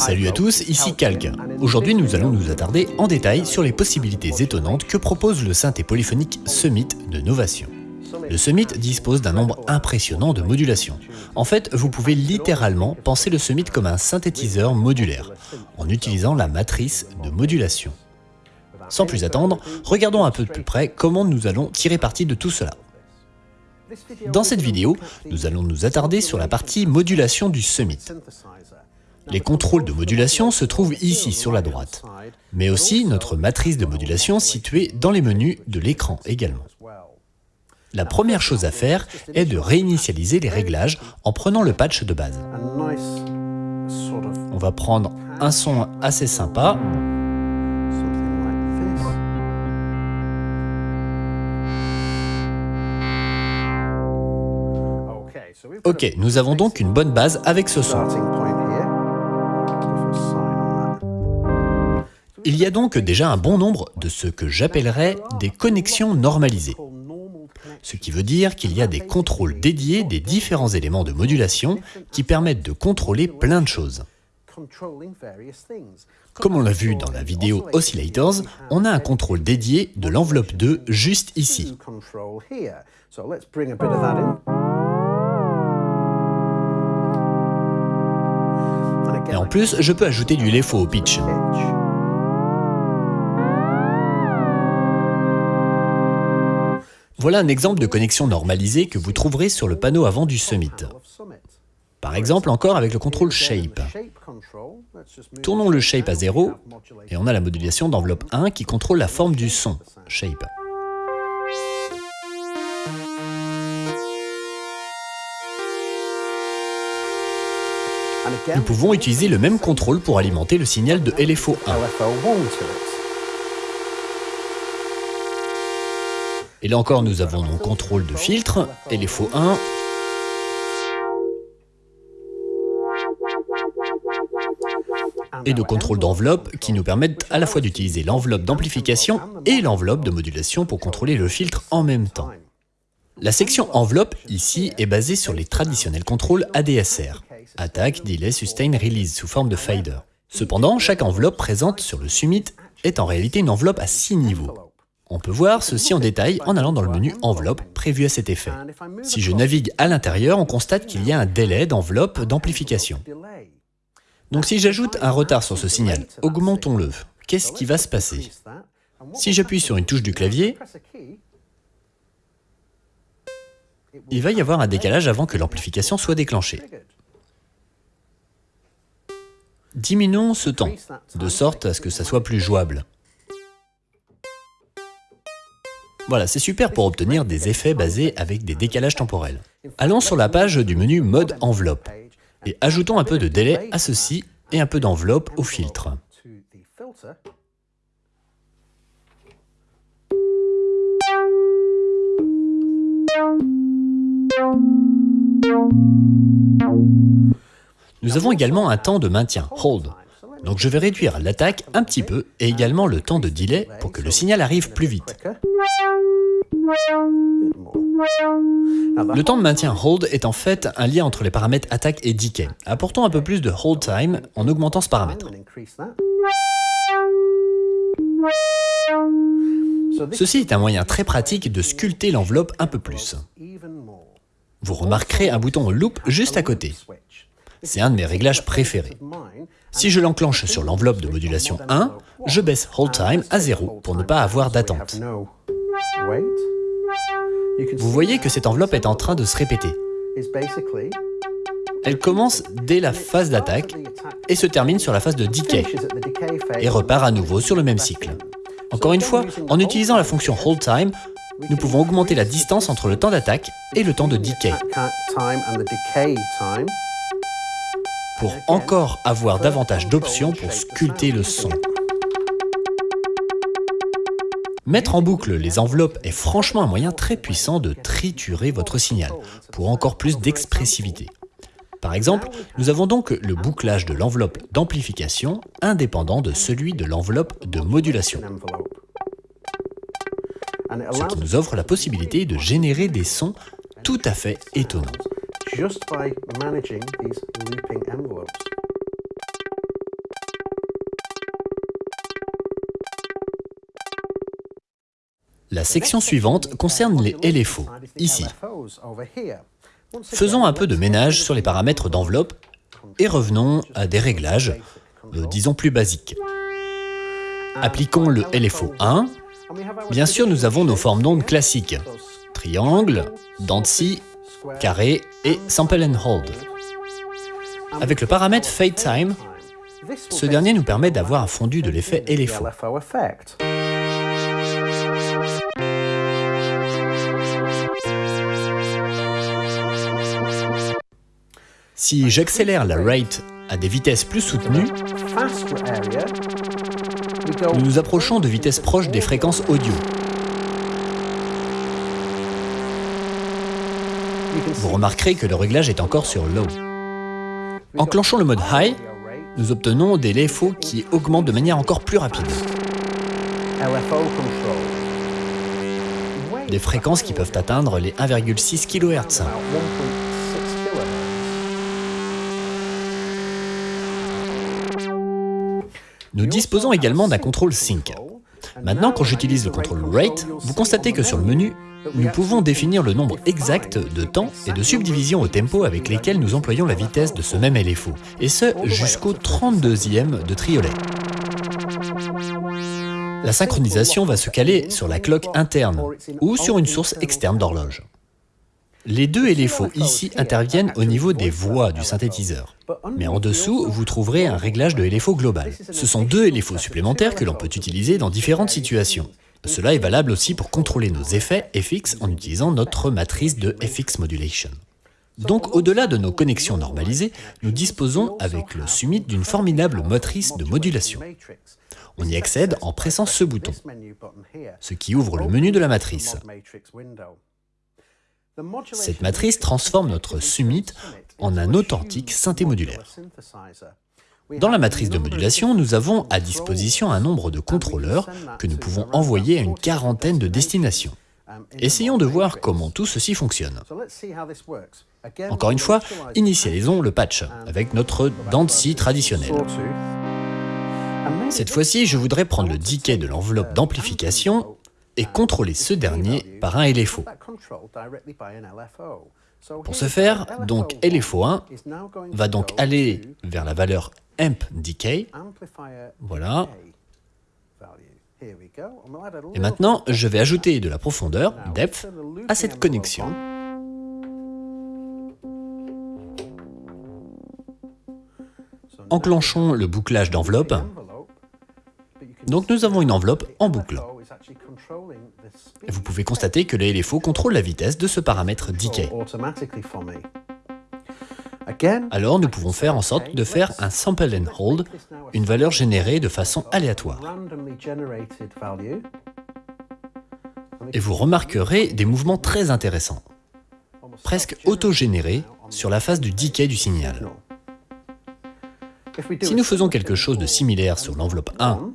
Salut à tous, ici Calque. Aujourd'hui nous allons nous attarder en détail sur les possibilités étonnantes que propose le synthé polyphonique Summit de Novation. Le Summit dispose d'un nombre impressionnant de modulations. En fait, vous pouvez littéralement penser le Summit comme un synthétiseur modulaire, en utilisant la matrice de modulation. Sans plus attendre, regardons un peu de plus près comment nous allons tirer parti de tout cela. Dans cette vidéo, nous allons nous attarder sur la partie modulation du Summit. Les contrôles de modulation se trouvent ici sur la droite, mais aussi notre matrice de modulation située dans les menus de l'écran également. La première chose à faire est de réinitialiser les réglages en prenant le patch de base. On va prendre un son assez sympa Ok, nous avons donc une bonne base avec ce son. Il y a donc déjà un bon nombre de ce que j'appellerais des connexions normalisées. Ce qui veut dire qu'il y a des contrôles dédiés des différents éléments de modulation qui permettent de contrôler plein de choses. Comme on l'a vu dans la vidéo Oscillators, on a un contrôle dédié de l'enveloppe 2 juste ici. Et en plus, je peux ajouter du LFO au pitch. Voilà un exemple de connexion normalisée que vous trouverez sur le panneau avant du Summit. Par exemple encore avec le contrôle Shape. Tournons le Shape à 0 et on a la modulation d'enveloppe 1 qui contrôle la forme du son, Shape. Nous pouvons utiliser le même contrôle pour alimenter le signal de LFO 1. Et là encore, nous avons nos contrôles de filtre, LFO 1, et de contrôle d'enveloppe qui nous permettent à la fois d'utiliser l'enveloppe d'amplification et l'enveloppe de modulation pour contrôler le filtre en même temps. La section enveloppe ici est basée sur les traditionnels contrôles ADSR, Attack, Delay, Sustain, Release, sous forme de fader. Cependant, chaque enveloppe présente sur le Summit est en réalité une enveloppe à 6 niveaux. On peut voir ceci en détail en allant dans le menu Enveloppe prévu à cet effet. Si je navigue à l'intérieur, on constate qu'il y a un délai d'enveloppe d'amplification. Donc si j'ajoute un retard sur ce signal, augmentons-le. Qu'est-ce qui va se passer? Si j'appuie sur une touche du clavier, il va y avoir un décalage avant que l'amplification soit déclenchée. Diminuons ce temps, de sorte à ce que ça soit plus jouable. Voilà, c'est super pour obtenir des effets basés avec des décalages temporels. Allons sur la page du menu Mode Enveloppe et ajoutons un peu de délai à ceci et un peu d'enveloppe au filtre. Nous avons également un temps de maintien, hold. Donc je vais réduire l'attaque un petit peu et également le temps de delay pour que le signal arrive plus vite. Le temps de maintien hold est en fait un lien entre les paramètres attaque et decay. Apportons un peu plus de hold time en augmentant ce paramètre. Ceci est un moyen très pratique de sculpter l'enveloppe un peu plus. Vous remarquerez un bouton loop juste à côté. C'est un de mes réglages préférés. Si je l'enclenche sur l'enveloppe de modulation 1, je baisse Hold Time à 0 pour ne pas avoir d'attente. Vous voyez que cette enveloppe est en train de se répéter. Elle commence dès la phase d'attaque et se termine sur la phase de decay et repart à nouveau sur le même cycle. Encore une fois, en utilisant la fonction Hold Time, nous pouvons augmenter la distance entre le temps d'attaque et le temps de decay pour encore avoir davantage d'options pour sculpter le son. Mettre en boucle les enveloppes est franchement un moyen très puissant de triturer votre signal, pour encore plus d'expressivité. Par exemple, nous avons donc le bouclage de l'enveloppe d'amplification indépendant de celui de l'enveloppe de modulation. Ce qui nous offre la possibilité de générer des sons tout à fait étonnants just by managing these looping. La section suivante concerne les LFO, ici. Faisons un peu de ménage sur les paramètres d'enveloppe et revenons à des réglages, euh, disons plus basiques. Appliquons le LFO 1. Bien sûr, nous avons nos formes d'ondes classiques, triangle, dent de scie carré et sample and hold. Avec le paramètre Fade Time, ce dernier nous permet d'avoir un fondu de l'effet LFO. Si j'accélère la rate à des vitesses plus soutenues, nous nous approchons de vitesses proches des fréquences audio. Vous remarquerez que le réglage est encore sur low. Enclenchons le mode high, nous obtenons des LFO qui augmentent de manière encore plus rapide. Des fréquences qui peuvent atteindre les 1,6 kHz. Nous disposons également d'un contrôle sync. Maintenant, quand j'utilise le contrôle rate, vous constatez que sur le menu, nous pouvons définir le nombre exact de temps et de subdivisions au tempo avec lesquels nous employons la vitesse de ce même LFO, et ce jusqu'au 32e de triolet. La synchronisation va se caler sur la cloque interne ou sur une source externe d'horloge. Les deux LFO ici interviennent au niveau des voix du synthétiseur. Mais en dessous, vous trouverez un réglage de LFO global. Ce sont deux LFO supplémentaires que l'on peut utiliser dans différentes situations. Cela est valable aussi pour contrôler nos effets FX en utilisant notre matrice de FX Modulation. Donc au-delà de nos connexions normalisées, nous disposons avec le Summit d'une formidable motrice de modulation. On y accède en pressant ce bouton, ce qui ouvre le menu de la matrice. Cette matrice transforme notre Summit en un authentique synthé modulaire. Dans la matrice de modulation, nous avons à disposition un nombre de contrôleurs que nous pouvons envoyer à une quarantaine de destinations. Essayons de voir comment tout ceci fonctionne. Encore une fois, initialisons le patch avec notre Dancy traditionnel. Cette fois-ci, je voudrais prendre le decay de l'enveloppe d'amplification et contrôler ce dernier par un LFO. Pour ce faire, donc LFO1 va donc aller vers la valeur amp decay. Voilà. Et maintenant, je vais ajouter de la profondeur, depth, à cette connexion. Enclenchons le bouclage d'enveloppe. Donc nous avons une enveloppe en boucle. Vous pouvez constater que le LFO contrôle la vitesse de ce paramètre decay. Alors nous pouvons faire en sorte de faire un sample and hold, une valeur générée de façon aléatoire. Et vous remarquerez des mouvements très intéressants, presque autogénérés sur la phase du decay du signal. Si nous faisons quelque chose de similaire sur l'enveloppe 1,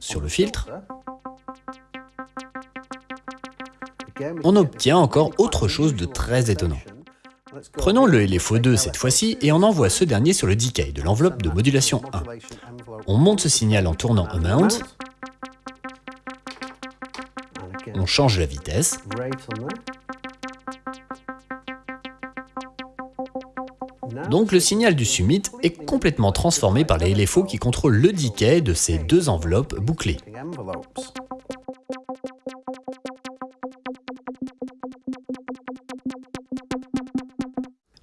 sur le filtre, on obtient encore autre chose de très étonnant. Prenons le LFO2 cette fois-ci et on envoie ce dernier sur le decay de l'enveloppe de modulation 1. On monte ce signal en tournant Amount, on change la vitesse, donc le signal du summit est complètement transformé par les LFO qui contrôlent le decay de ces deux enveloppes bouclées.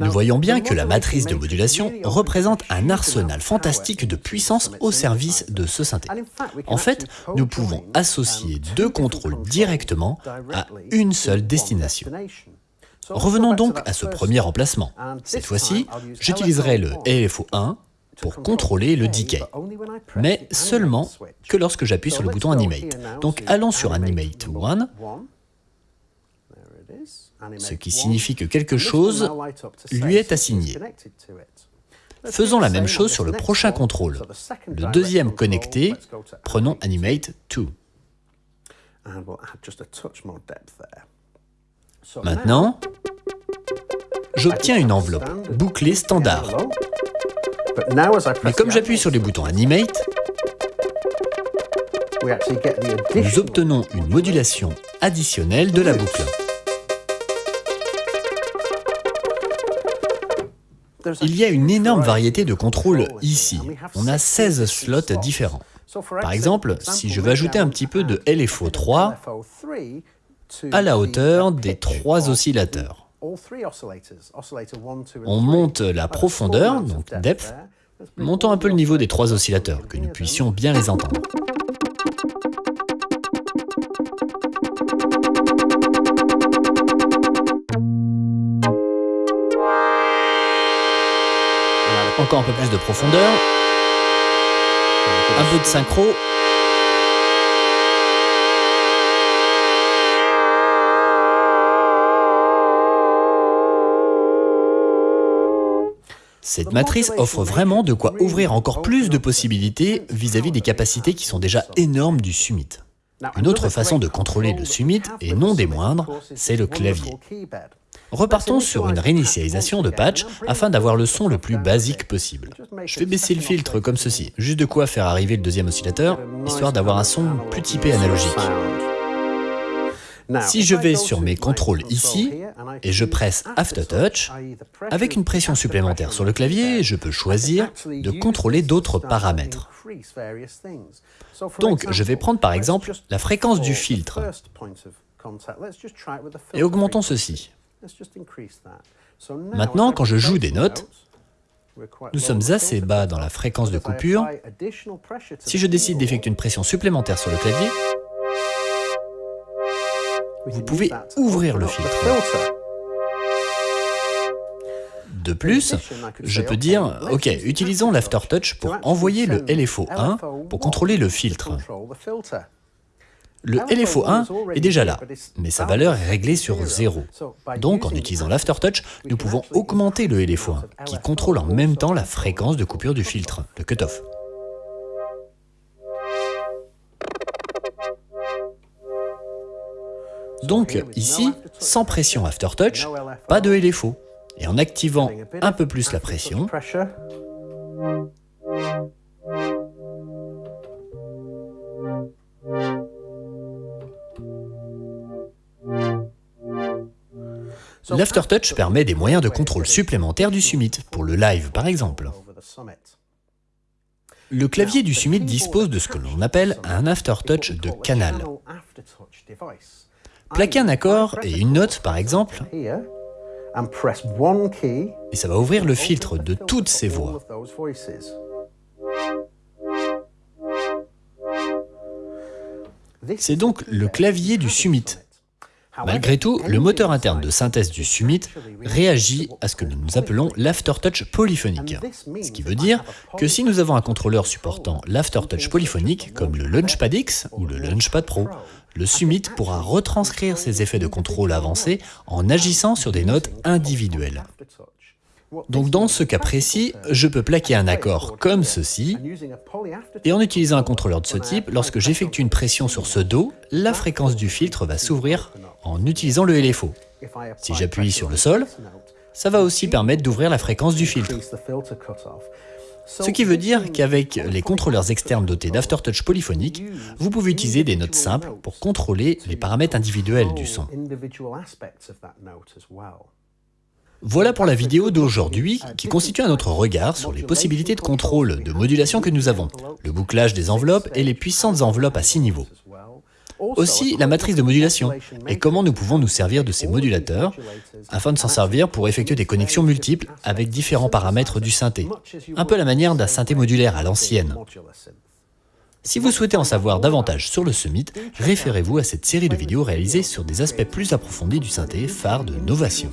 Nous voyons bien que la matrice de modulation représente un arsenal fantastique de puissance au service de ce synthé. En fait, nous pouvons associer deux contrôles directement à une seule destination. Revenons donc à ce premier emplacement. Cette fois-ci, j'utiliserai le LFO1 pour contrôler le decay, mais seulement que lorsque j'appuie sur le bouton Animate. Donc allons sur Animate 1, ce qui signifie que quelque chose lui est assigné. Faisons la même chose sur le prochain contrôle. Le deuxième connecté, prenons Animate. 2. Maintenant, j'obtiens une enveloppe bouclée standard. Mais comme j'appuie sur les boutons Animate, nous obtenons une modulation additionnelle de la boucle. Il y a une énorme variété de contrôles ici. On a 16 slots différents. Par exemple, si je veux ajouter un petit peu de LFO 3 à la hauteur des trois oscillateurs. On monte la profondeur, donc depth, montons un peu le niveau des trois oscillateurs, que nous puissions bien les entendre. Encore un peu plus de profondeur. Un peu de synchro. Cette matrice offre vraiment de quoi ouvrir encore plus de possibilités vis-à-vis des capacités qui sont déjà énormes du Summit. Une autre façon de contrôler le Summit, et non des moindres, c'est le clavier. Repartons sur une réinitialisation de patch afin d'avoir le son le plus basique possible. Je vais baisser le filtre comme ceci, juste de quoi faire arriver le deuxième oscillateur, histoire d'avoir un son plus typé analogique. Si je vais sur mes contrôles ici, et je presse Aftertouch, avec une pression supplémentaire sur le clavier, je peux choisir de contrôler d'autres paramètres. Donc, je vais prendre par exemple la fréquence du filtre, et augmentons ceci. Maintenant, quand je joue des notes, nous sommes assez bas dans la fréquence de coupure. Si je décide d'effectuer une pression supplémentaire sur le clavier, vous pouvez ouvrir le filtre. De plus, je peux dire, ok, utilisons l'Aftertouch pour envoyer le LFO 1 pour contrôler le filtre. Le LFO1 est déjà là, mais sa valeur est réglée sur 0. Donc en utilisant l'Aftertouch, nous pouvons augmenter le LFO1, qui contrôle en même temps la fréquence de coupure du filtre, le cutoff. Donc ici, sans pression Aftertouch, pas de LFO. Et en activant un peu plus la pression, L'Aftertouch permet des moyens de contrôle supplémentaires du Summit, pour le live par exemple. Le clavier du Summit dispose de ce que l'on appelle un Aftertouch de canal. Plaquez un accord et une note par exemple, et ça va ouvrir le filtre de toutes ces voix. C'est donc le clavier du Summit Malgré tout, le moteur interne de synthèse du Summit réagit à ce que nous appelons l'aftertouch polyphonique. Ce qui veut dire que si nous avons un contrôleur supportant l'aftertouch polyphonique, comme le Launchpad X ou le Launchpad Pro, le Summit pourra retranscrire ces effets de contrôle avancés en agissant sur des notes individuelles. Donc dans ce cas précis, je peux plaquer un accord comme ceci, et en utilisant un contrôleur de ce type, lorsque j'effectue une pression sur ce Do, la fréquence du filtre va s'ouvrir en utilisant le LFO. Si j'appuie sur le sol, ça va aussi permettre d'ouvrir la fréquence du filtre. Ce qui veut dire qu'avec les contrôleurs externes dotés d'aftertouch polyphonique, vous pouvez utiliser des notes simples pour contrôler les paramètres individuels du son. Voilà pour la vidéo d'aujourd'hui qui constitue un autre regard sur les possibilités de contrôle de modulation que nous avons, le bouclage des enveloppes et les puissantes enveloppes à six niveaux. Aussi la matrice de modulation et comment nous pouvons nous servir de ces modulateurs afin de s'en servir pour effectuer des connexions multiples avec différents paramètres du synthé, un peu la manière d'un synthé modulaire à l'ancienne. Si vous souhaitez en savoir davantage sur le Summit, référez-vous à cette série de vidéos réalisées sur des aspects plus approfondis du synthé phare de Novation.